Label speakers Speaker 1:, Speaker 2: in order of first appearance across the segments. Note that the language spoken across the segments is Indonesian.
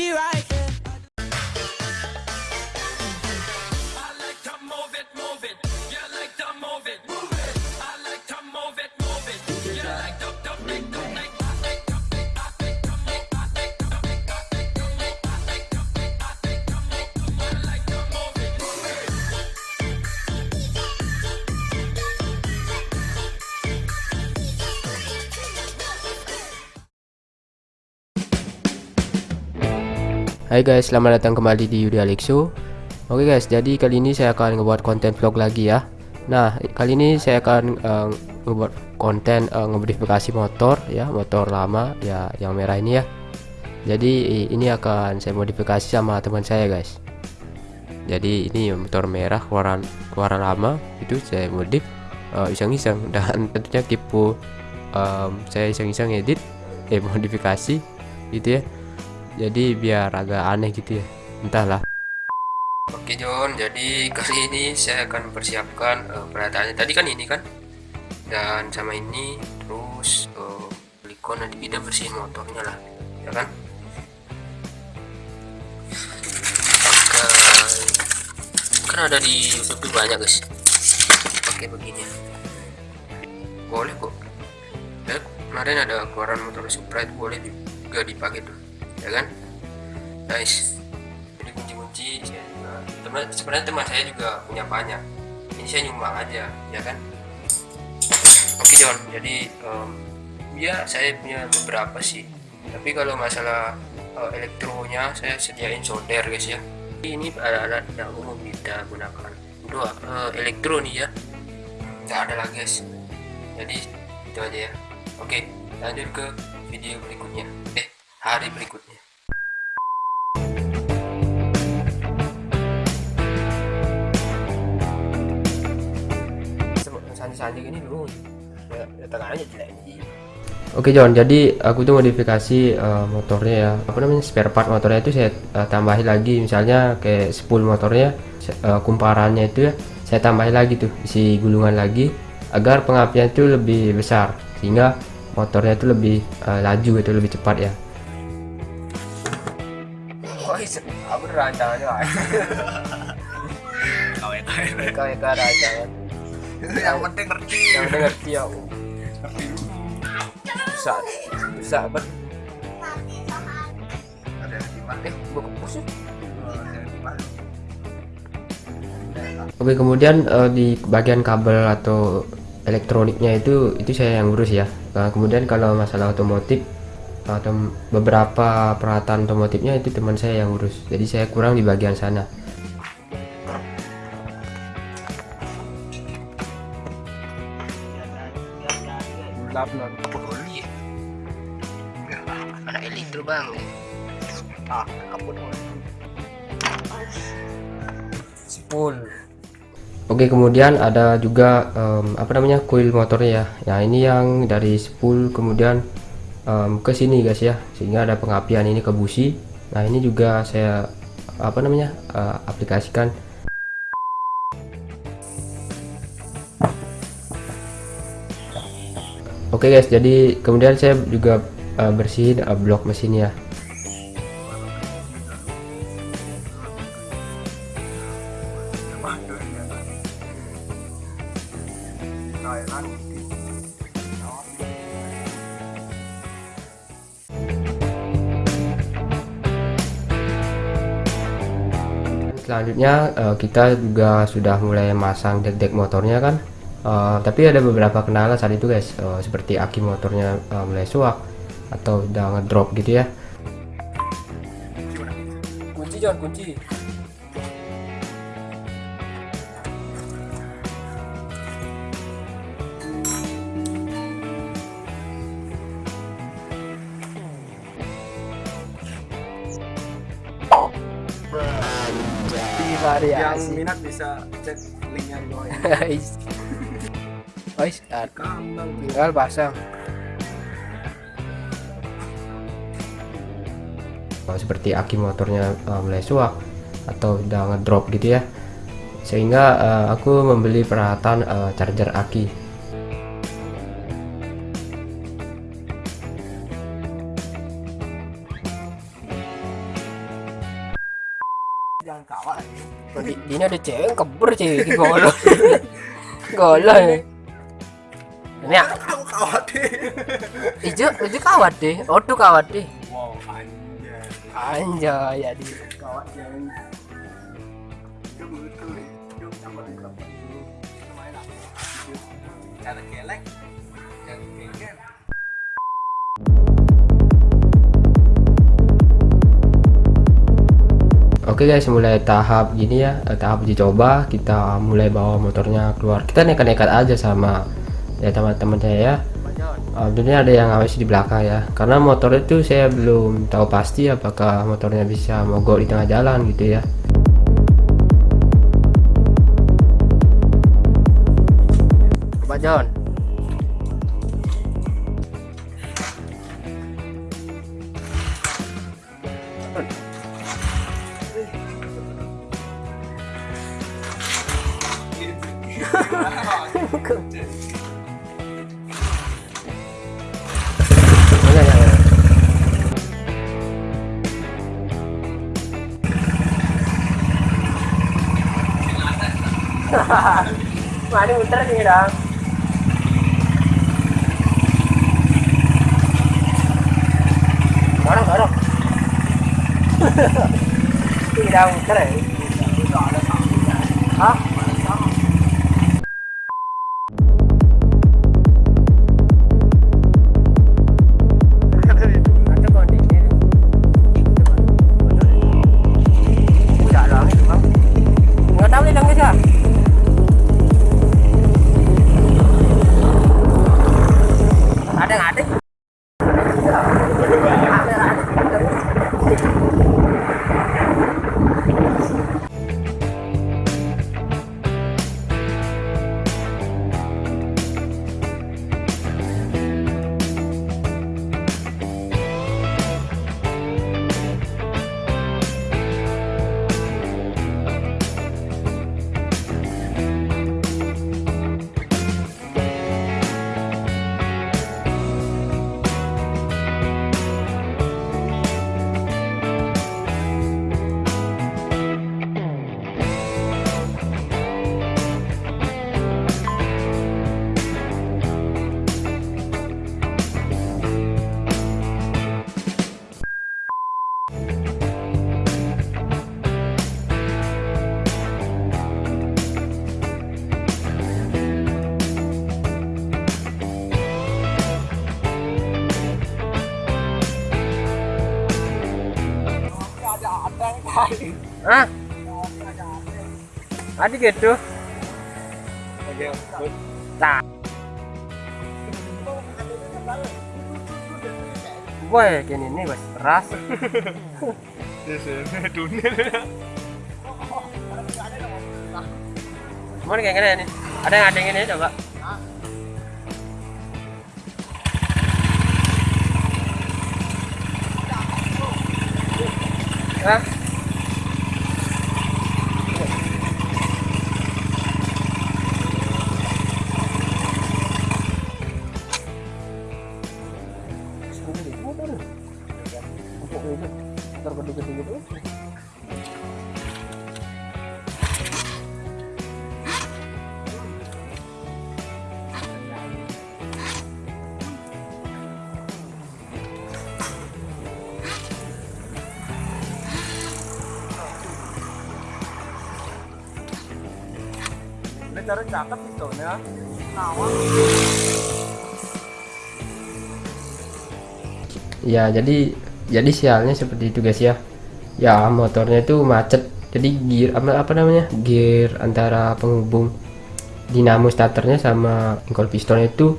Speaker 1: be right.
Speaker 2: Hai guys, selamat datang kembali di Yudi Alexo Oke guys, jadi kali ini saya akan ngebuat konten vlog lagi ya. Nah, kali ini saya akan uh, ngebuat konten uh, motor ya Motor lama ya, yang merah ini ya. Jadi ini akan saya modifikasi sama teman saya guys. Jadi ini motor merah keluaran, keluaran lama Itu saya modif uh, iseng-iseng. Dan tentunya tipu um, saya iseng-iseng edit Eh modifikasi gitu ya jadi biar agak aneh gitu ya. Entahlah. Oke John. Jadi kali ini saya akan mempersiapkan uh, peralatannya tadi kan ini kan? Dan sama ini terus uh, nanti kita bersihin motornya lah. Ya kan? Kan ada di YouTube banyak guys. Pakai begini. Boleh kok. Ya, kemarin ada keluaran motor Supra itu boleh juga dipakai tuh ya kan? Nice jadi kunci-kunci. Teman sebenarnya teman saya juga punya banyak. Ini saya nyumbang aja ya kan? Oke John. Jadi um, ya saya punya beberapa sih. Tapi kalau masalah uh, elektronya saya sediain solder guys ya. Ini alat-alat yang umum kita gunakan. Untuk uh, elektro nih ya. Nggak ada lagi guys. Jadi itu aja ya. Oke lanjut ke video berikutnya. Eh hari berikutnya. Ini dulu. Ya, ya tengahnya jelek Oke John, jadi aku tuh modifikasi uh, motornya ya, apa namanya? Spare part motornya itu saya uh, tambahin lagi, misalnya kayak spool motornya, uh, kumparannya itu ya, saya tambahin lagi tuh, isi gulungan lagi, agar pengapian itu lebih besar, sehingga motornya itu lebih uh, laju itu lebih cepat ya.
Speaker 3: Wah, aku rancangannya. Kau kau kau rancangan
Speaker 4: yang penting ngerti.
Speaker 3: Yang penting ngerti ya bisa bisa ber
Speaker 4: ada yang gimana
Speaker 3: eh buku sih
Speaker 2: Oke kemudian uh, di bagian kabel atau elektroniknya itu itu saya yang urus ya. Nah, kemudian kalau masalah otomotif atau beberapa peralatan otomotifnya itu teman saya yang urus. Jadi saya kurang di bagian sana.
Speaker 3: Ya, anak elektro bang. Ah, kaput.
Speaker 2: Oke kemudian ada juga um, apa namanya coil motornya ya. Ya ini yang dari spool kemudian um, ke sini guys ya, sehingga ada pengapian ini ke busi. Nah ini juga saya apa namanya uh, aplikasikan Oke okay guys, jadi kemudian saya juga uh, bersihin uh, blok mesinnya. Selanjutnya uh, kita juga sudah mulai masang dek-dek motornya kan. Uh, tapi ada beberapa kendala saat itu guys. Uh, seperti aki motornya uh, mulai suak atau udah ngedrop gitu ya.
Speaker 3: Kunci jangan kunci
Speaker 4: yang minat bisa cek linknya di bawah ini.
Speaker 3: Guys, tinggal pasang.
Speaker 2: Oh, seperti aki motornya uh, mulai suak atau udah ngedrop gitu ya. Sehingga uh, aku membeli peralatan uh, charger aki
Speaker 3: Ini ada cewek kebur golok. Golok. ya. Ini ya,
Speaker 4: Kamu kawat deh.
Speaker 3: ijo ijo kawat deh. Tuh kawat deh.
Speaker 4: Wow, anjay.
Speaker 3: Anjay ya di.
Speaker 4: Kawat.
Speaker 2: Oke guys, mulai tahap gini ya, eh, tahap uji coba kita mulai bawa motornya keluar. Kita nekat-nekat aja sama ya teman-teman saya ya. Alhamdulillah ada yang ngawasi di belakang ya. Karena motor itu saya belum tahu pasti apakah motornya bisa mogok di tengah jalan gitu ya.
Speaker 3: Pak John. മണി ഉത്തരനീടാ കാണാം കാണാം തീരാ ഉത്തരേ ആ Hah? Ada gitu.
Speaker 4: Oke, good.
Speaker 3: Tak. Boy, gini nih bos, keras.
Speaker 4: Dunia.
Speaker 3: Mau kayak gini nih. Ada yang ada yang ini coba. Hah? Gitu.
Speaker 4: Ini cara cakep itu ya.
Speaker 2: Ya, jadi jadi sialnya seperti itu guys ya. Ya, motornya itu macet. Jadi gear apa, apa namanya? Gear antara penghubung dinamo starternya sama engkol pistonnya itu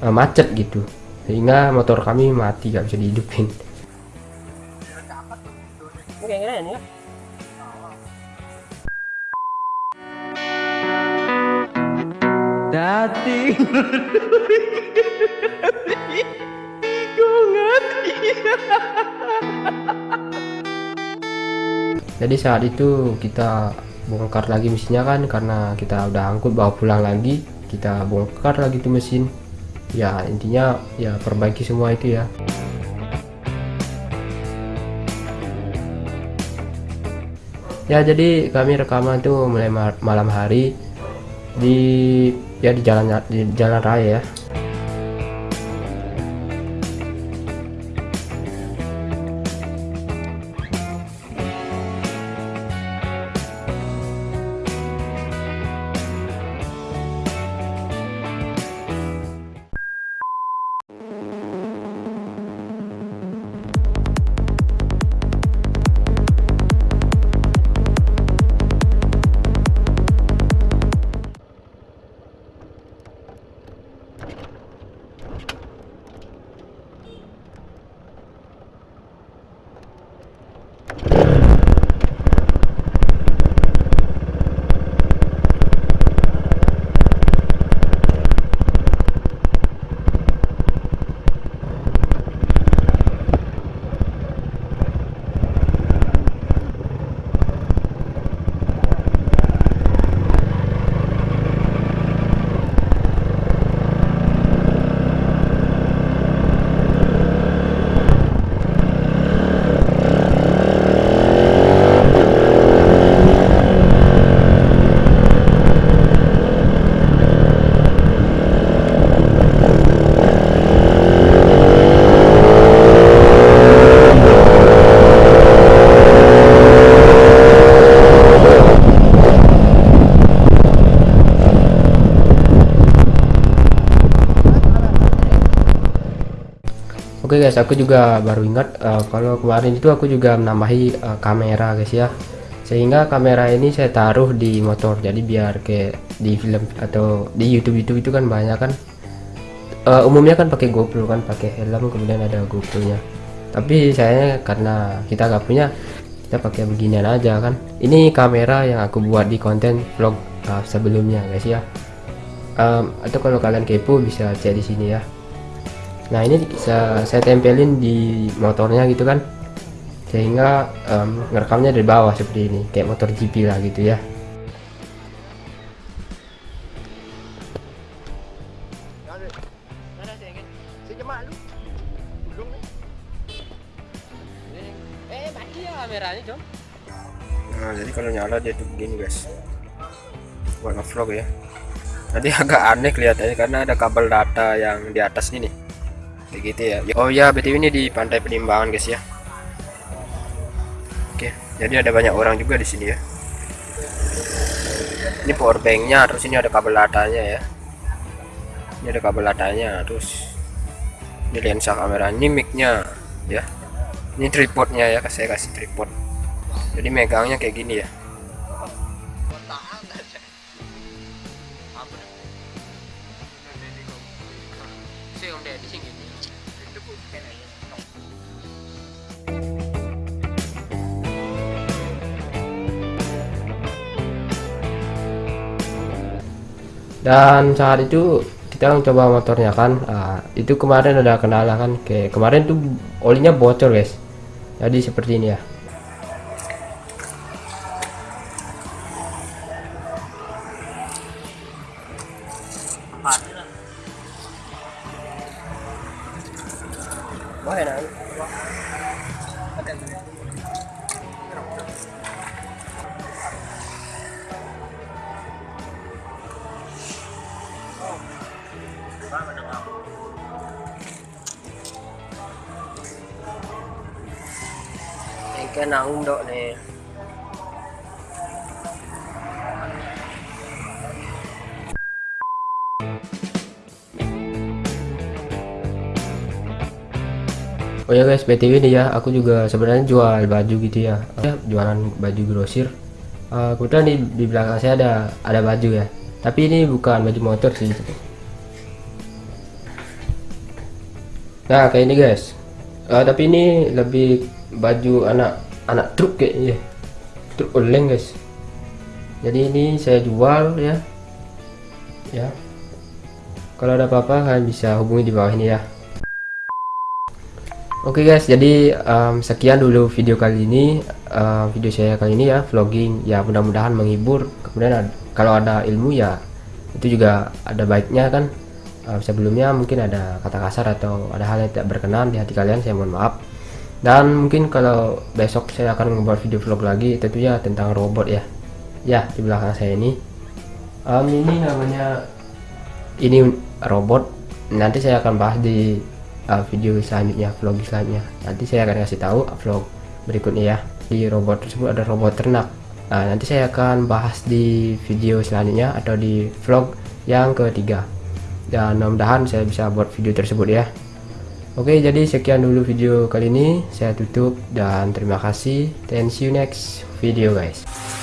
Speaker 2: eh, macet gitu. Sehingga motor kami mati gak bisa dihidupin.
Speaker 3: Gini nih ya.
Speaker 2: Jadi saat itu kita bongkar lagi mesinnya kan karena kita udah angkut bawa pulang lagi. Kita bongkar lagi tuh mesin. Ya, intinya ya perbaiki semua itu ya. ya jadi kami rekaman tuh mulai ma- malam hari di ya di jalan di jalan raya ya guys, aku juga baru ingat eh, kalau kemarin itu aku juga menambahi eh, kamera guys ya. Sehingga kamera ini saya taruh di motor. Jadi biar kayak di film atau di YouTube YouTube itu kan banyak kan. eh, umumnya kan pakai GoPro kan, pakai helm kemudian ada GoPro-nya. Tapi saya karena kita nggak punya, kita pakai beginian aja kan. Ini kamera yang aku buat di konten vlog eh, sebelumnya guys ya. Em, atau kalau kalian kepo bisa cek di sini ya nah ini bisa saya tempelin di motornya gitu kan. Sehingga em, ngerekamnya dari bawah seperti ini kayak motor GP lah gitu ya. Nah jadi kalau nyala dia tuh begini guys. Buat ngevlog ya. Tadi agak aneh kelihatannya karena ada kabel data yang di atas ini kayak gitu ya. Oh ya btw ini di pantai penimbangan guys ya. Oke jadi ada banyak orang juga di sini ya. Ini power banknya terus ini ada kabel datanya ya. Ini ada kabel datanya terus ini lensa kamera ini micnya ya. Ini tripodnya ya saya kasih tripod. Jadi megangnya kayak gini ya dan saat itu kita mencoba motornya kan ah, itu kemarin ada kendala kan kayak kemarin tuh olinya bocor guys. Jadi seperti ini ya
Speaker 3: Bueno. cái nào cũng đội này
Speaker 2: Oh ya guys, BTW nih ya, aku juga sebenarnya jual baju gitu ya. Ya, jualan baju grosir. Eh, kebetulan di, di belakang saya ada ada baju ya. Tapi ini bukan baju motor sih. Nah, kayak ini guys. Eh, tapi ini lebih baju anak anak truk kayaknya. Truk oleng guys. Jadi ini saya jual ya. Ya. Kalau ada apa-apa kalian bisa hubungi di bawah ini ya. Oke guys, jadi em, sekian dulu video kali ini, em, video saya kali ini ya, vlogging ya mudah-mudahan menghibur. Kemudian ad- kalau ada ilmu ya itu juga ada baiknya kan. Em, sebelumnya mungkin ada kata kasar atau ada hal yang tidak berkenan di hati kalian, saya mohon maaf. dan mungkin kalau besok saya akan membuat video vlog lagi tentunya tentang robot ya ya di belakang saya ini um, ini namanya ini robot nanti saya akan bahas di uh, video selanjutnya vlog selanjutnya. Nanti saya akan kasih tahu vlog berikutnya ya. Di robot tersebut ada robot ternak. Nah, nanti saya akan bahas di video selanjutnya atau di vlog yang ketiga. Dan mudah-mudahan saya bisa buat video tersebut ya. Oke jadi sekian dulu video kali ini. Saya tutup dan terima kasih. And see you next video guys